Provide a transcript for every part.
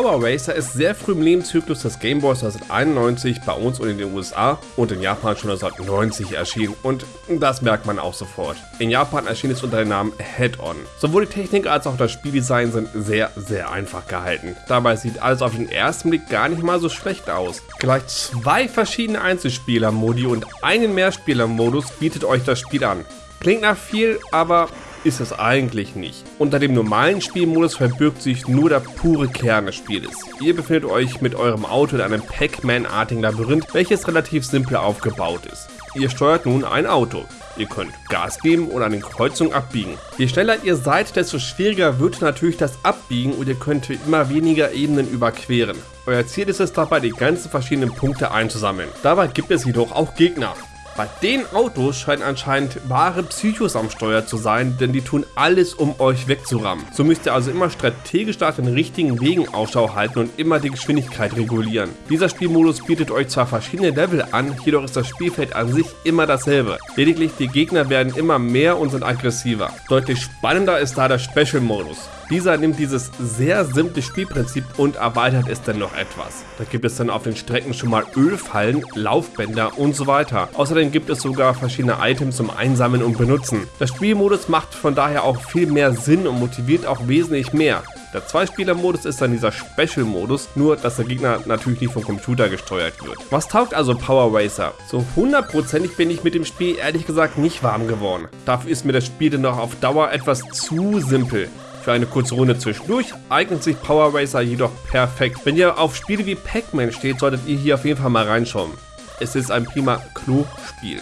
Power Racer ist sehr früh im Lebenszyklus des Game Boys 1991 bei uns und in den USA und in Japan schon 1990 erschienen und das merkt man auch sofort. In Japan erschien es unter dem Namen Head-On. Sowohl die Technik als auch das Spieldesign sind sehr, sehr einfach gehalten. Dabei sieht alles auf den ersten Blick gar nicht mal so schlecht aus. Gleich zwei verschiedene Einzelspieler-Modi und einen Mehrspieler-Modus bietet euch das Spiel an. Klingt nach viel, aber ist es eigentlich nicht. Unter dem normalen Spielmodus verbirgt sich nur der pure Kern des Spieles. Ihr befindet euch mit eurem Auto in einem Pac-Man-artigen Labyrinth, welches relativ simpel aufgebaut ist. Ihr steuert nun ein Auto. Ihr könnt Gas geben oder an den Kreuzungen abbiegen. Je schneller ihr seid, desto schwieriger wird natürlich das Abbiegen und ihr könnt immer weniger Ebenen überqueren. Euer Ziel ist es dabei, die ganzen verschiedenen Punkte einzusammeln. Dabei gibt es jedoch auch Gegner. Bei den Autos scheinen anscheinend wahre Psychos am Steuer zu sein, denn die tun alles, um euch wegzurammen. So müsst ihr also immer strategisch nach den richtigen Wegen Ausschau halten und immer die Geschwindigkeit regulieren. Dieser Spielmodus bietet euch zwar verschiedene Level an, jedoch ist das Spielfeld an sich immer dasselbe. Lediglich die Gegner werden immer mehr und sind aggressiver. Deutlich spannender ist da der Special-Modus. Dieser nimmt dieses sehr simple Spielprinzip und erweitert es dann noch etwas. Da gibt es dann auf den Strecken schon mal Ölfallen, Laufbänder und so weiter. Außerdem gibt es sogar verschiedene Items zum Einsammeln und Benutzen. Der Spielmodus macht von daher auch viel mehr Sinn und motiviert auch wesentlich mehr. Der Zwei-Spieler-Modus ist dann dieser Special-Modus, nur dass der Gegner natürlich nicht vom Computer gesteuert wird. Was taugt also Power Racer? So hundertprozentig bin ich mit dem Spiel ehrlich gesagt nicht warm geworden. Dafür ist mir das Spiel dann noch auf Dauer etwas zu simpel. Für eine kurze Runde zwischendurch eignet sich Power Racer jedoch perfekt. Wenn ihr auf Spiele wie Pac-Man steht, solltet ihr hier auf jeden Fall mal reinschauen. Es ist ein prima Klo-Spiel.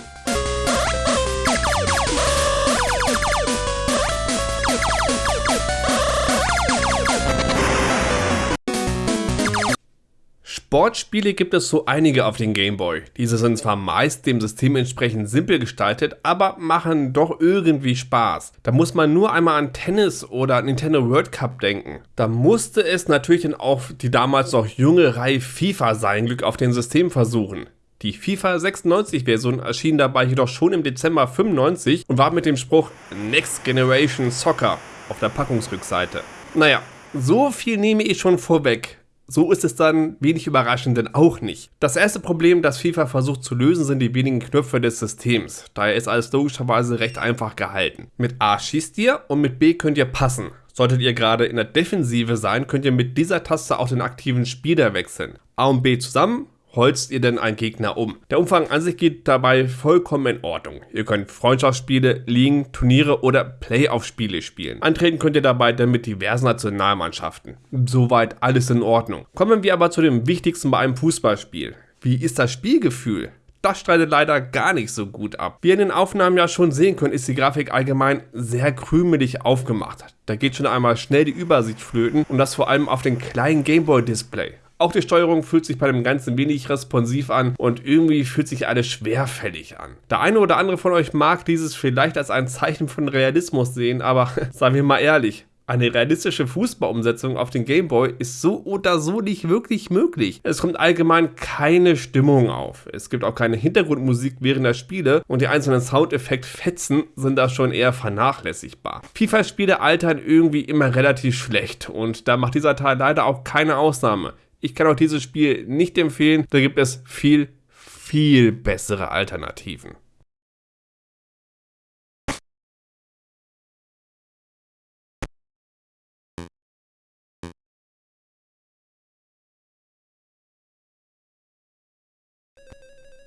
Sportspiele gibt es so einige auf den Game Boy. Diese sind zwar meist dem System entsprechend simpel gestaltet, aber machen doch irgendwie Spaß. Da muss man nur einmal an Tennis oder Nintendo World Cup denken. Da musste es natürlich dann auch die damals noch junge Reihe FIFA sein Glück auf dem System versuchen. Die FIFA 96 Version erschien dabei jedoch schon im Dezember 95 und war mit dem Spruch Next Generation Soccer auf der Packungsrückseite. Naja, so viel nehme ich schon vorweg. So ist es dann wenig überraschend denn auch nicht. Das erste Problem, das FIFA versucht zu lösen, sind die wenigen Knöpfe des Systems. Daher ist alles logischerweise recht einfach gehalten. Mit A schießt ihr und mit B könnt ihr passen. Solltet ihr gerade in der Defensive sein, könnt ihr mit dieser Taste auch den aktiven Spieler wechseln. A und B zusammen holzt ihr denn einen Gegner um. Der Umfang an sich geht dabei vollkommen in Ordnung. Ihr könnt Freundschaftsspiele, Ligen, Turniere oder Playoff-Spiele spielen. Antreten könnt ihr dabei dann mit diversen Nationalmannschaften. Soweit alles in Ordnung. Kommen wir aber zu dem wichtigsten bei einem Fußballspiel. Wie ist das Spielgefühl? das streitet leider gar nicht so gut ab. Wie ihr in den Aufnahmen ja schon sehen könnt, ist die Grafik allgemein sehr krümelig aufgemacht. Da geht schon einmal schnell die Übersicht flöten und das vor allem auf dem kleinen Gameboy-Display. Auch die Steuerung fühlt sich bei dem Ganzen wenig responsiv an und irgendwie fühlt sich alles schwerfällig an. Der eine oder andere von euch mag dieses vielleicht als ein Zeichen von Realismus sehen, aber sagen wir mal ehrlich, eine realistische Fußballumsetzung auf den Gameboy ist so oder so nicht wirklich möglich. Es kommt allgemein keine Stimmung auf. Es gibt auch keine Hintergrundmusik während der Spiele und die einzelnen Soundeffekt-Fetzen sind da schon eher vernachlässigbar. FIFA-Spiele altern irgendwie immer relativ schlecht und da macht dieser Teil leider auch keine Ausnahme. Ich kann auch dieses Spiel nicht empfehlen. Da gibt es viel, viel bessere Alternativen.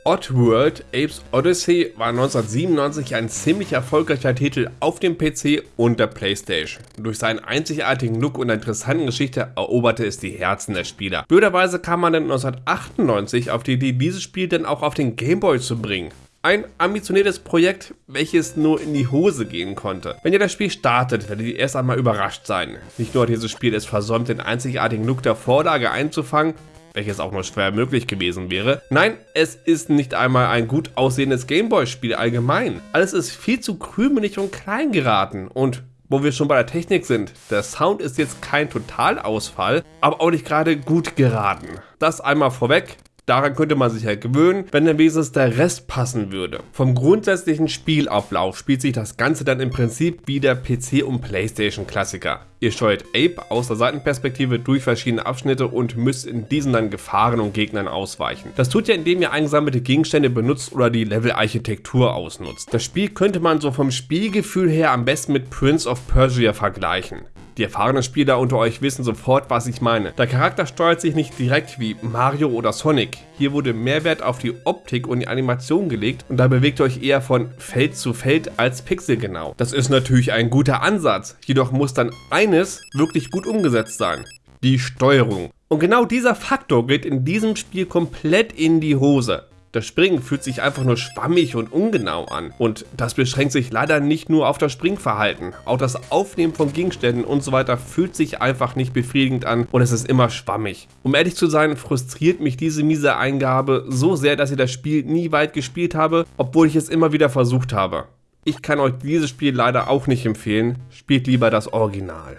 Oddworld Apes Odyssey war 1997 ein ziemlich erfolgreicher Titel auf dem PC und der Playstation. Durch seinen einzigartigen Look und interessante Geschichte eroberte es die Herzen der Spieler. Blöderweise kam man dann 1998 auf die Idee, dieses Spiel dann auch auf den Gameboy zu bringen. Ein ambitioniertes Projekt, welches nur in die Hose gehen konnte. Wenn ihr das Spiel startet, werdet ihr erst einmal überrascht sein. Nicht nur hat dieses Spiel es versäumt, den einzigartigen Look der Vorlage einzufangen, welches auch nur schwer möglich gewesen wäre. Nein, es ist nicht einmal ein gut aussehendes Gameboy-Spiel allgemein. Alles ist viel zu krümelig und klein geraten und wo wir schon bei der Technik sind, der Sound ist jetzt kein Totalausfall, aber auch nicht gerade gut geraten. Das einmal vorweg, Daran könnte man sich ja gewöhnen, wenn dann wenigstens der Rest passen würde. Vom grundsätzlichen Spielablauf spielt sich das Ganze dann im Prinzip wie der PC- und Playstation-Klassiker. Ihr steuert Ape aus der Seitenperspektive durch verschiedene Abschnitte und müsst in diesen dann Gefahren und Gegnern ausweichen. Das tut ihr, indem ihr eingesammelte Gegenstände benutzt oder die Level-Architektur ausnutzt. Das Spiel könnte man so vom Spielgefühl her am besten mit Prince of Persia vergleichen. Die erfahrenen Spieler unter euch wissen sofort, was ich meine. Der Charakter steuert sich nicht direkt wie Mario oder Sonic. Hier wurde Mehrwert auf die Optik und die Animation gelegt und da bewegt ihr euch eher von Feld zu Feld als pixelgenau. Das ist natürlich ein guter Ansatz, jedoch muss dann eines wirklich gut umgesetzt sein. Die Steuerung. Und genau dieser Faktor geht in diesem Spiel komplett in die Hose. Das Springen fühlt sich einfach nur schwammig und ungenau an. Und das beschränkt sich leider nicht nur auf das Springverhalten. Auch das Aufnehmen von Gegenständen und so weiter fühlt sich einfach nicht befriedigend an und es ist immer schwammig. Um ehrlich zu sein, frustriert mich diese miese Eingabe so sehr, dass ich das Spiel nie weit gespielt habe, obwohl ich es immer wieder versucht habe. Ich kann euch dieses Spiel leider auch nicht empfehlen, spielt lieber das Original.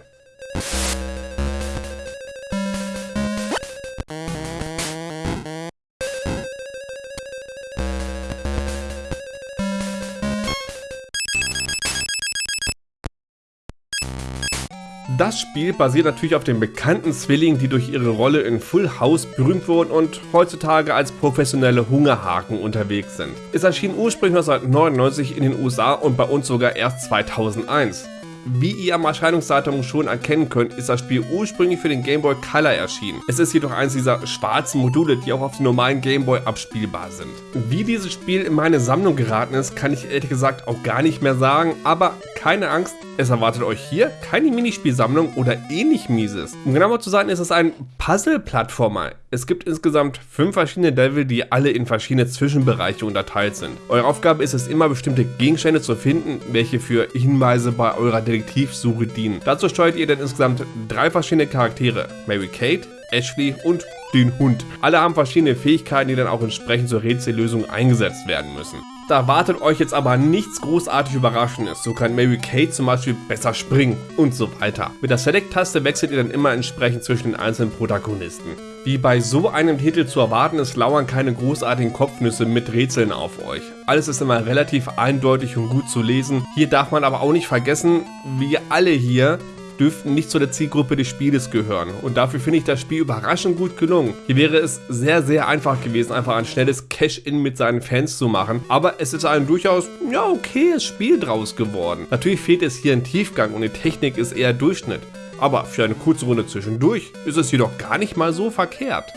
Das Spiel basiert natürlich auf den bekannten Zwillingen, die durch ihre Rolle in Full House berühmt wurden und heutzutage als professionelle Hungerhaken unterwegs sind. Es erschien ursprünglich 1999 in den USA und bei uns sogar erst 2001. Wie ihr am Erscheinungsdatum schon erkennen könnt, ist das Spiel ursprünglich für den Game Boy Color erschienen. Es ist jedoch eines dieser schwarzen Module, die auch auf dem normalen Game Boy abspielbar sind. Wie dieses Spiel in meine Sammlung geraten ist, kann ich ehrlich gesagt auch gar nicht mehr sagen, aber keine Angst, es erwartet euch hier keine Minispielsammlung oder ähnlich mieses. Um genauer zu sein, ist es ein Puzzle-Plattformer. Es gibt insgesamt fünf verschiedene Level, die alle in verschiedene Zwischenbereiche unterteilt sind. Eure Aufgabe ist es immer, bestimmte Gegenstände zu finden, welche für Hinweise bei eurer Detektivsuche dienen. Dazu steuert ihr dann insgesamt drei verschiedene Charaktere. Mary Kate, Ashley und den Hund. Alle haben verschiedene Fähigkeiten, die dann auch entsprechend zur Rätsellösung eingesetzt werden müssen. Da wartet euch jetzt aber nichts großartig Überraschendes. So kann Mary Kate zum Beispiel besser springen und so weiter. Mit der Select-Taste wechselt ihr dann immer entsprechend zwischen den einzelnen Protagonisten. Wie bei so einem Titel zu erwarten ist, lauern keine großartigen Kopfnüsse mit Rätseln auf euch. Alles ist immer relativ eindeutig und gut zu lesen. Hier darf man aber auch nicht vergessen, wir alle hier dürften nicht zu der Zielgruppe des Spieles gehören. Und dafür finde ich das Spiel überraschend gut gelungen. Hier wäre es sehr, sehr einfach gewesen, einfach ein schnelles Cash-In mit seinen Fans zu machen. Aber es ist ein durchaus, ja, okayes Spiel draus geworden. Natürlich fehlt es hier ein Tiefgang und die Technik ist eher Durchschnitt. Aber für eine kurze Runde zwischendurch ist es jedoch gar nicht mal so verkehrt.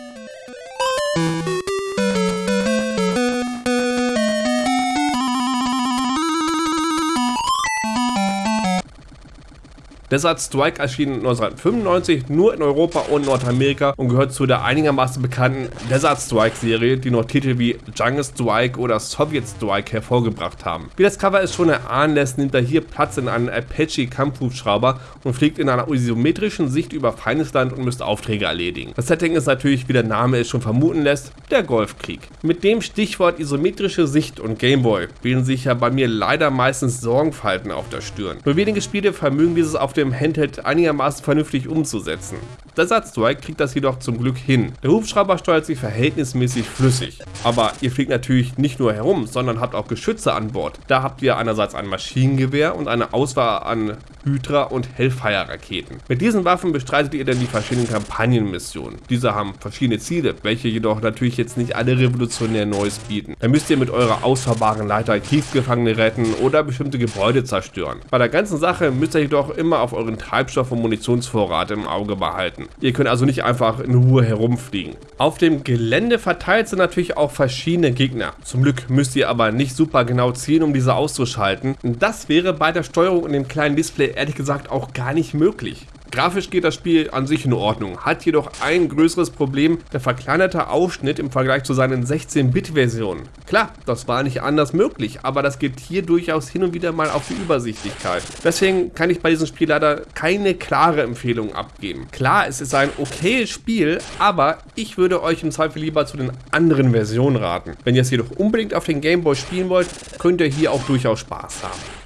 Desert Strike erschien 1995 nur in Europa und Nordamerika und gehört zu der einigermaßen bekannten Desert Strike Serie, die noch Titel wie Jungle Strike oder Soviet Strike hervorgebracht haben. Wie das Cover es schon erahnen lässt, nimmt er hier Platz in einem Apache Kampfhubschrauber und fliegt in einer isometrischen Sicht über feines Land und müsst Aufträge erledigen. Das Setting ist natürlich, wie der Name es schon vermuten lässt, der Golfkrieg. Mit dem Stichwort isometrische Sicht und Gameboy bilden sich ja bei mir leider meistens Sorgenfalten auf der Stirn. Nur wenige Spiele vermögen dieses auf dem dem Handheld einigermaßen vernünftig umzusetzen. Der Satzstrike kriegt das jedoch zum Glück hin. Der Hubschrauber steuert sich verhältnismäßig flüssig. Aber ihr fliegt natürlich nicht nur herum, sondern habt auch Geschütze an Bord. Da habt ihr einerseits ein Maschinengewehr und eine Auswahl an Hydra- und Hellfire-Raketen. Mit diesen Waffen bestreitet ihr dann die verschiedenen Kampagnenmissionen. Diese haben verschiedene Ziele, welche jedoch natürlich jetzt nicht alle revolutionär Neues bieten. Da müsst ihr mit eurer ausfahrbaren Leiter Kriegsgefangene retten oder bestimmte Gebäude zerstören. Bei der ganzen Sache müsst ihr jedoch immer auf euren Treibstoff- und Munitionsvorrat im Auge behalten. Ihr könnt also nicht einfach in Ruhe herumfliegen. Auf dem Gelände verteilt sind natürlich auch verschiedene Gegner. Zum Glück müsst ihr aber nicht super genau zielen, um diese auszuschalten. Das wäre bei der Steuerung und dem kleinen Display ehrlich gesagt auch gar nicht möglich. Grafisch geht das Spiel an sich in Ordnung, hat jedoch ein größeres Problem, der verkleinerte Ausschnitt im Vergleich zu seinen 16-Bit-Versionen. Klar, das war nicht anders möglich, aber das geht hier durchaus hin und wieder mal auf die Übersichtlichkeit. Deswegen kann ich bei diesem Spiel leider keine klare Empfehlung abgeben. Klar, es ist ein okayes Spiel, aber ich würde euch im Zweifel lieber zu den anderen Versionen raten. Wenn ihr es jedoch unbedingt auf den Gameboy spielen wollt, könnt ihr hier auch durchaus Spaß haben.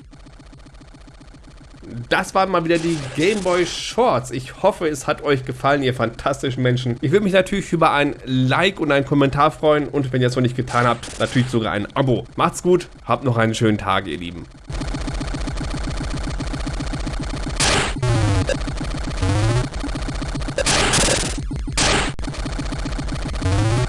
Das waren mal wieder die Gameboy Shorts. Ich hoffe, es hat euch gefallen, ihr fantastischen Menschen. Ich würde mich natürlich über ein Like und einen Kommentar freuen und wenn ihr es noch nicht getan habt, natürlich sogar ein Abo. Macht's gut, habt noch einen schönen Tag, ihr Lieben.